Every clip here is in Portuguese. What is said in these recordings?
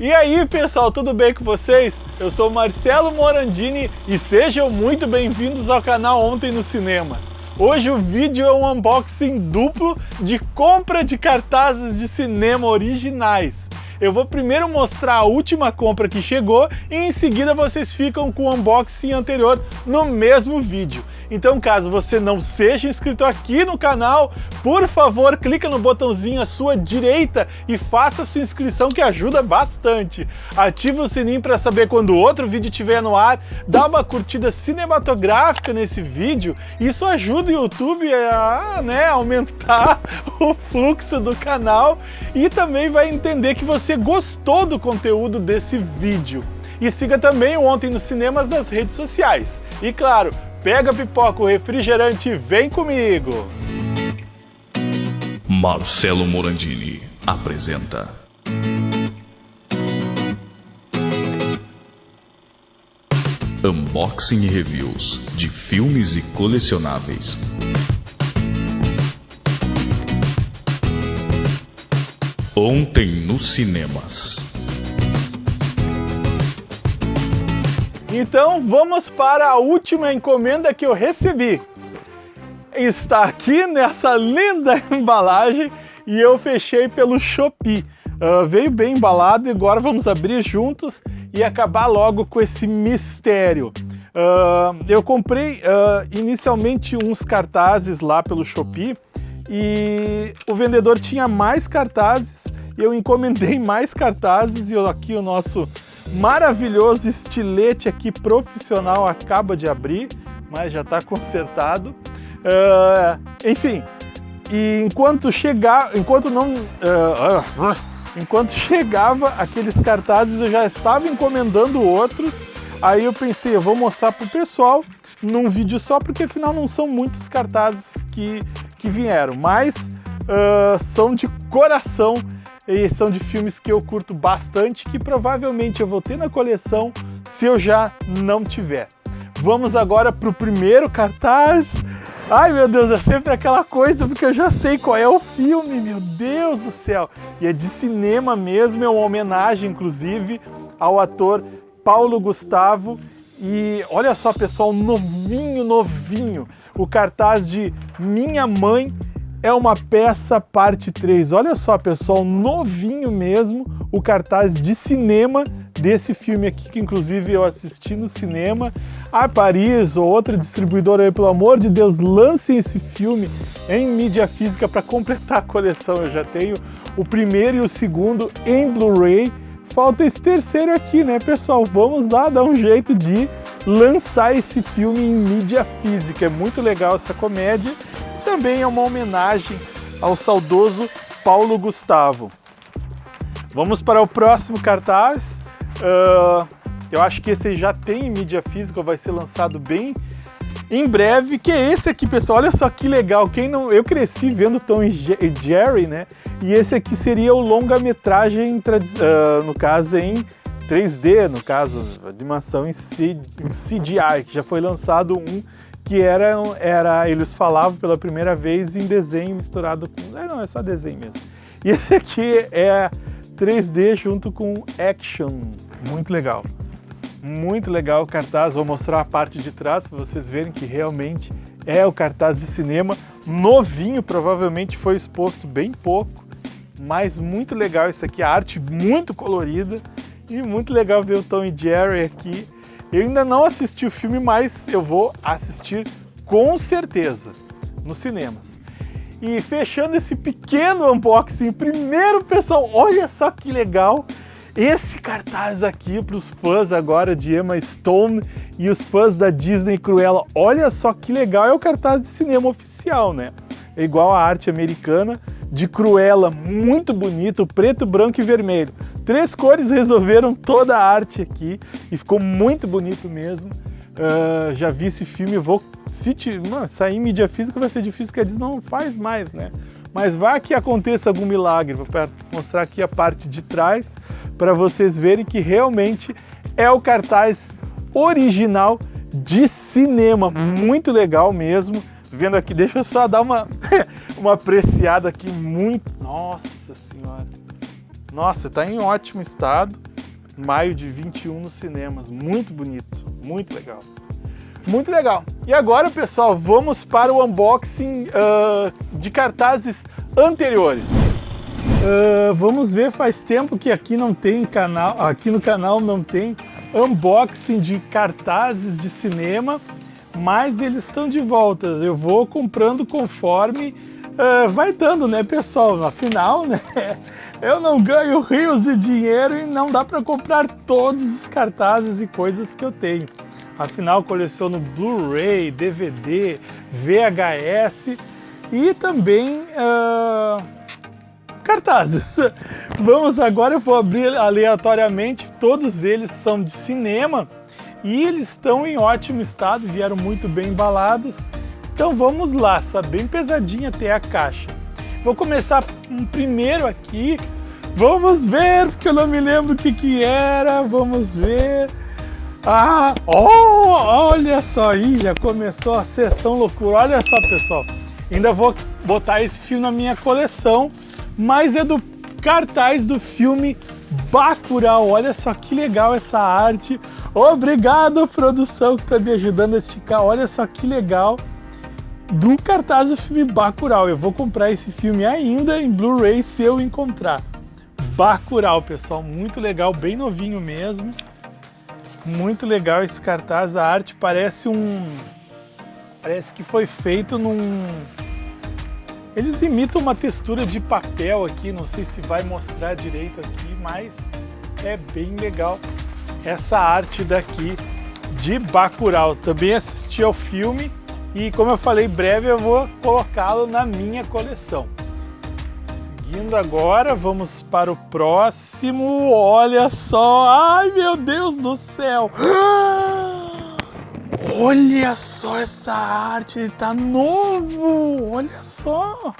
E aí pessoal, tudo bem com vocês? Eu sou Marcelo Morandini e sejam muito bem-vindos ao canal Ontem nos Cinemas. Hoje o vídeo é um unboxing duplo de compra de cartazes de cinema originais. Eu vou primeiro mostrar a última compra que chegou e em seguida vocês ficam com o unboxing anterior no mesmo vídeo. Então, caso você não seja inscrito aqui no canal, por favor, clica no botãozinho à sua direita e faça sua inscrição que ajuda bastante. Ative o sininho para saber quando outro vídeo estiver no ar, dá uma curtida cinematográfica nesse vídeo, isso ajuda o YouTube a né, aumentar o fluxo do canal e também vai entender que você gostou do conteúdo desse vídeo. E siga também o Ontem nos Cinemas nas redes sociais. E claro, pega a pipoca, o refrigerante vem comigo! Marcelo Morandini apresenta Unboxing e Reviews de filmes e colecionáveis. Ontem nos cinemas. Então vamos para a última encomenda que eu recebi. Está aqui nessa linda embalagem e eu fechei pelo Shopee. Uh, veio bem embalado e agora vamos abrir juntos e acabar logo com esse mistério. Uh, eu comprei uh, inicialmente uns cartazes lá pelo Shopee e o vendedor tinha mais cartazes eu encomendei mais cartazes e aqui o nosso maravilhoso estilete aqui profissional acaba de abrir, mas já está consertado. Uh, enfim, e enquanto chegar, enquanto não, uh, uh, enquanto chegava aqueles cartazes, eu já estava encomendando outros. Aí eu pensei, eu vou mostrar para o pessoal num vídeo só, porque afinal não são muitos cartazes que, que vieram, mas são de coração e são de filmes que eu curto bastante, que provavelmente eu vou ter na coleção se eu já não tiver. Vamos agora para o primeiro cartaz. Ai meu Deus, é sempre aquela coisa porque eu já sei qual é o filme, meu Deus do céu. E é de cinema mesmo, é uma homenagem inclusive ao ator Paulo Gustavo. E olha só pessoal, novinho, novinho, o cartaz de Minha Mãe é uma peça parte 3. Olha só, pessoal, novinho mesmo, o cartaz de cinema desse filme aqui, que inclusive eu assisti no cinema. A Paris ou outra distribuidora aí, pelo amor de Deus, lancem esse filme em mídia física para completar a coleção. Eu já tenho o primeiro e o segundo em Blu-ray. Falta esse terceiro aqui, né, pessoal? Vamos lá dar um jeito de lançar esse filme em mídia física. É muito legal essa comédia também é uma homenagem ao saudoso Paulo Gustavo. Vamos para o próximo cartaz. Uh, eu acho que esse já tem em mídia física, vai ser lançado bem em breve, que é esse aqui, pessoal. Olha só que legal. Quem não, eu cresci vendo Tom e Jerry, né? E esse aqui seria o longa-metragem, uh, no caso em 3D, no caso, animação em CGI, que já foi lançado um que era, era, eles falavam pela primeira vez em desenho misturado com... É, não, é só desenho mesmo. E esse aqui é 3D junto com action, muito legal. Muito legal o cartaz, vou mostrar a parte de trás para vocês verem que realmente é o cartaz de cinema. Novinho, provavelmente foi exposto bem pouco, mas muito legal isso aqui, a arte muito colorida e muito legal ver o Tom e Jerry aqui eu ainda não assisti o filme, mas eu vou assistir com certeza nos cinemas. E fechando esse pequeno unboxing, primeiro pessoal, olha só que legal esse cartaz aqui para os fãs agora de Emma Stone e os fãs da Disney Cruella. Olha só que legal, é o cartaz de cinema oficial, né? É igual a arte americana de Cruella, muito bonito, preto, branco e vermelho. Três cores resolveram toda a arte aqui e ficou muito bonito mesmo. Uh, já vi esse filme, vou se mano, sair em mídia física vai ser difícil, porque a Disney não faz mais, né? Mas vai que aconteça algum milagre, vou mostrar aqui a parte de trás para vocês verem que realmente é o cartaz original de cinema, muito legal mesmo. Vendo aqui, deixa eu só dar uma, uma apreciada aqui muito... Nossa Senhora! Nossa, está em ótimo estado. Maio de 21 nos cinemas. Muito bonito, muito legal. Muito legal. E agora, pessoal, vamos para o unboxing uh, de cartazes anteriores. Uh, vamos ver, faz tempo que aqui não tem canal, aqui no canal não tem unboxing de cartazes de cinema, mas eles estão de volta. Eu vou comprando conforme uh, vai dando, né, pessoal? Afinal, né, eu não ganho rios de dinheiro e não dá para comprar todos os cartazes e coisas que eu tenho. Afinal, coleciono Blu-ray, DVD, VHS e também uh, cartazes. Vamos agora, eu vou abrir aleatoriamente, todos eles são de cinema e eles estão em ótimo estado, vieram muito bem embalados. Então vamos lá, está bem pesadinha até a caixa. Vou começar um primeiro aqui, vamos ver, porque eu não me lembro o que que era, vamos ver... Ah, oh, olha só aí, já começou a sessão loucura. Olha só, pessoal, ainda vou botar esse filme na minha coleção, mas é do cartaz do filme Bacurau. Olha só que legal essa arte. Obrigado, produção, que está me ajudando a esticar. Olha só que legal do cartaz do filme Bacurau. Eu vou comprar esse filme ainda em Blu-ray se eu encontrar. Bacurau, pessoal, muito legal, bem novinho mesmo. Muito legal esse cartaz, a arte parece um... Parece que foi feito num... Eles imitam uma textura de papel aqui, não sei se vai mostrar direito aqui, mas é bem legal essa arte daqui de Bacurau. Também assisti ao filme e como eu falei breve eu vou colocá-lo na minha coleção. Seguindo agora, vamos para o próximo. Olha só! Ai, meu Deus do céu! Olha só essa arte, ele tá novo! Olha só!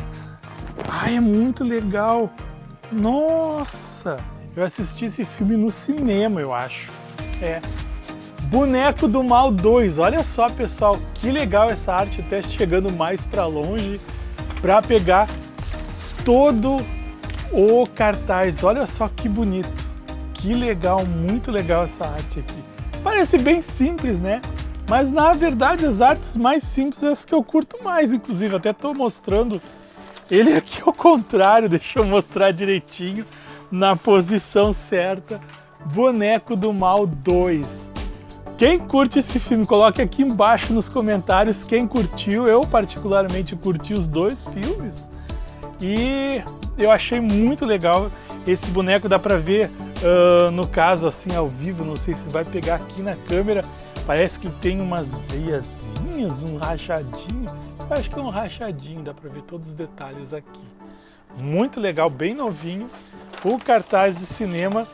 Ai, é muito legal! Nossa! Eu assisti esse filme no cinema, eu acho. É. Boneco do Mal 2. Olha só, pessoal, que legal essa arte, até chegando mais para longe para pegar todo o cartaz. Olha só que bonito, que legal, muito legal essa arte aqui. Parece bem simples, né? Mas na verdade as artes mais simples são as que eu curto mais, inclusive. Até estou mostrando ele aqui ao contrário, deixa eu mostrar direitinho na posição certa. Boneco do Mal 2. Quem curte esse filme, coloque aqui embaixo nos comentários quem curtiu. Eu particularmente curti os dois filmes. E eu achei muito legal. Esse boneco dá pra ver, uh, no caso, assim, ao vivo, não sei se vai pegar aqui na câmera, parece que tem umas veiazinhas, um rachadinho. Eu acho que é um rachadinho, dá pra ver todos os detalhes aqui. Muito legal, bem novinho. O cartaz de cinema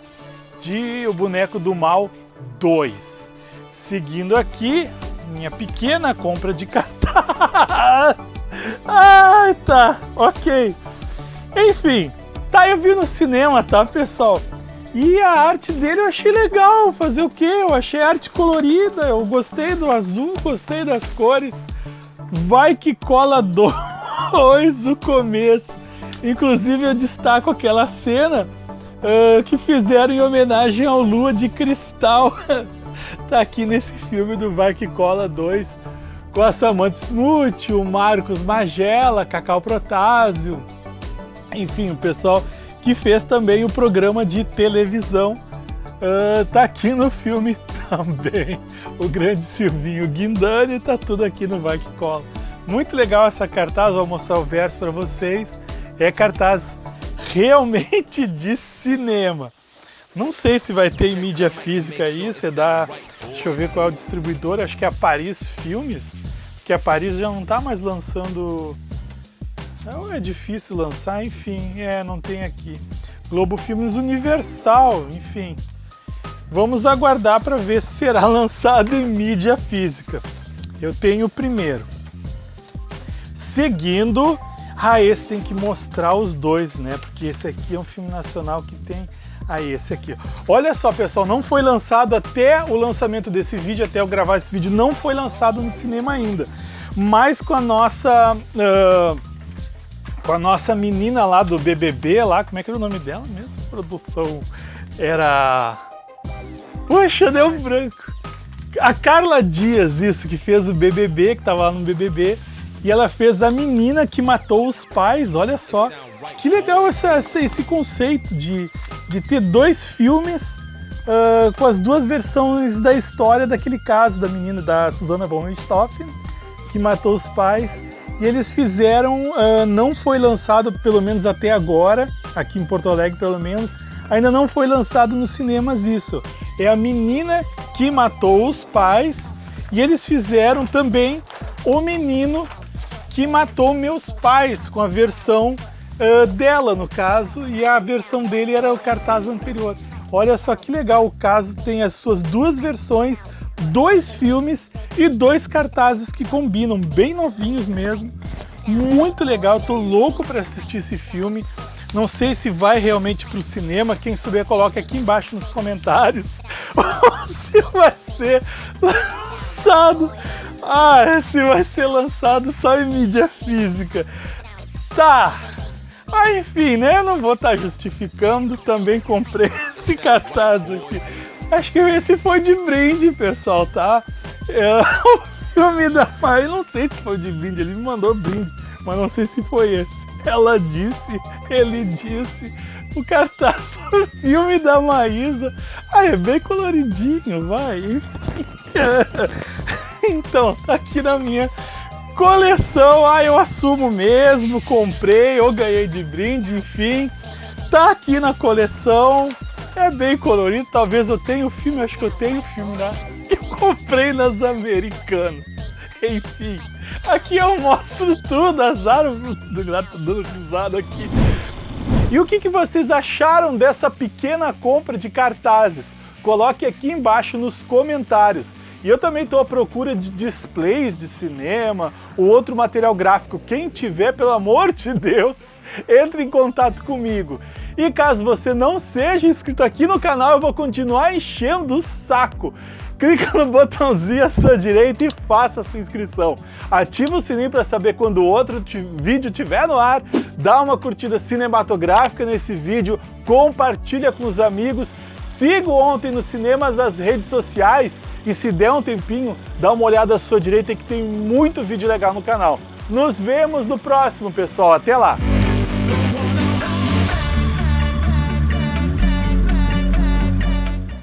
de O Boneco do Mal 2. Seguindo aqui, minha pequena compra de cartaz. Ai, tá, ok. Enfim, tá, eu vi no cinema, tá, pessoal? E a arte dele eu achei legal, fazer o quê? Eu achei arte colorida, eu gostei do azul, gostei das cores. Vai que cola dois o começo. Inclusive eu destaco aquela cena uh, que fizeram em homenagem ao Lua de Cristal. tá aqui nesse filme do Vai que Cola 2 com a Samantha Smuth, o Marcos Magela, Cacau Protásio, enfim, o pessoal que fez também o programa de televisão uh, tá aqui no filme também. O grande Silvinho Guindani tá tudo aqui no Vai Que Cola. Muito legal essa cartaz, vou mostrar o verso para vocês. É cartaz realmente de cinema. Não sei se vai ter em mídia física isso, é da... Deixa eu ver qual é o distribuidor, acho que é a Paris Filmes, porque a Paris já não está mais lançando é, é difícil lançar, enfim, é, não tem aqui. Globo Filmes Universal, enfim. Vamos aguardar para ver se será lançado em mídia física. Eu tenho o primeiro. Seguindo, ah, esse tem que mostrar os dois, né? Porque esse aqui é um filme nacional que tem... Ah, esse aqui. Olha só, pessoal, não foi lançado até o lançamento desse vídeo, até eu gravar esse vídeo, não foi lançado no cinema ainda. Mas com a nossa... Uh com a nossa menina lá do BBB, lá, como é que era o nome dela mesmo? Produção era... Puxa, deu branco. A Carla Dias, isso, que fez o BBB, que tava lá no BBB, e ela fez a menina que matou os pais, olha só. Que legal essa, esse conceito de, de ter dois filmes uh, com as duas versões da história daquele caso da menina da Susana von Richthofen, que matou os pais. E eles fizeram, uh, não foi lançado pelo menos até agora, aqui em Porto Alegre pelo menos, ainda não foi lançado nos cinemas isso. É a menina que matou os pais e eles fizeram também o menino que matou meus pais com a versão uh, dela no caso e a versão dele era o cartaz anterior. Olha só que legal, o caso tem as suas duas versões, dois filmes e dois cartazes que combinam, bem novinhos mesmo. Muito legal, tô louco para assistir esse filme. Não sei se vai realmente para o cinema, quem souber coloca aqui embaixo nos comentários. Ou se vai ser lançado. Ah, se vai ser lançado só em mídia física. Tá, ah, enfim, né? Não vou estar tá justificando, também comprei esse cartaz aqui. Acho que esse foi de brinde, pessoal, tá? É, o filme da Maia, não sei se foi de brinde, ele me mandou brinde, mas não sei se foi esse. Ela disse, ele disse, o cartaz do filme da Maísa. Ah, é bem coloridinho, vai. então, tá aqui na minha Coleção, ah, eu assumo mesmo, comprei ou ganhei de brinde, enfim. Tá aqui na coleção, é bem colorido, talvez eu tenha o filme, acho que eu tenho o filme, né? Eu comprei nas Americanas. Enfim, aqui eu mostro tudo, do gato dando risada aqui. E o que, que vocês acharam dessa pequena compra de cartazes? Coloque aqui embaixo nos comentários. E eu também estou à procura de displays de cinema ou outro material gráfico. Quem tiver, pelo amor de Deus, entre em contato comigo. E caso você não seja inscrito aqui no canal, eu vou continuar enchendo o saco. Clica no botãozinho à sua direita e faça a sua inscrição. Ativa o sininho para saber quando outro vídeo estiver no ar. Dá uma curtida cinematográfica nesse vídeo, compartilha com os amigos. Siga ontem nos cinemas as redes sociais e se der um tempinho, dá uma olhada à sua direita que tem muito vídeo legal no canal. Nos vemos no próximo, pessoal. Até lá!